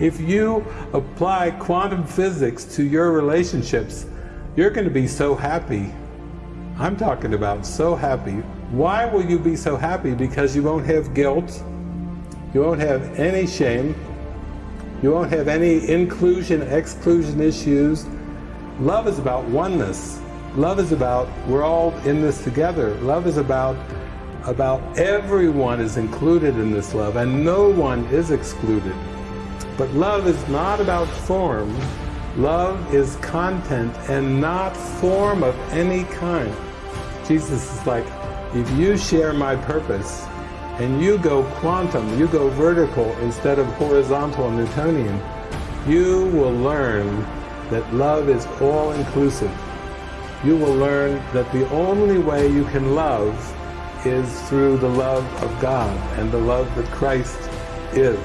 If you apply quantum physics to your relationships, you're going to be so happy. I'm talking about so happy. Why will you be so happy? Because you won't have guilt, you won't have any shame, you won't have any inclusion, exclusion issues. Love is about oneness. Love is about we're all in this together. Love is about about everyone is included in this love and no one is excluded. But love is not about form. Love is content and not form of any kind. Jesus is like, if you share my purpose and you go quantum, you go vertical instead of horizontal Newtonian, you will learn that love is all-inclusive. You will learn that the only way you can love is through the love of God and the love that Christ is.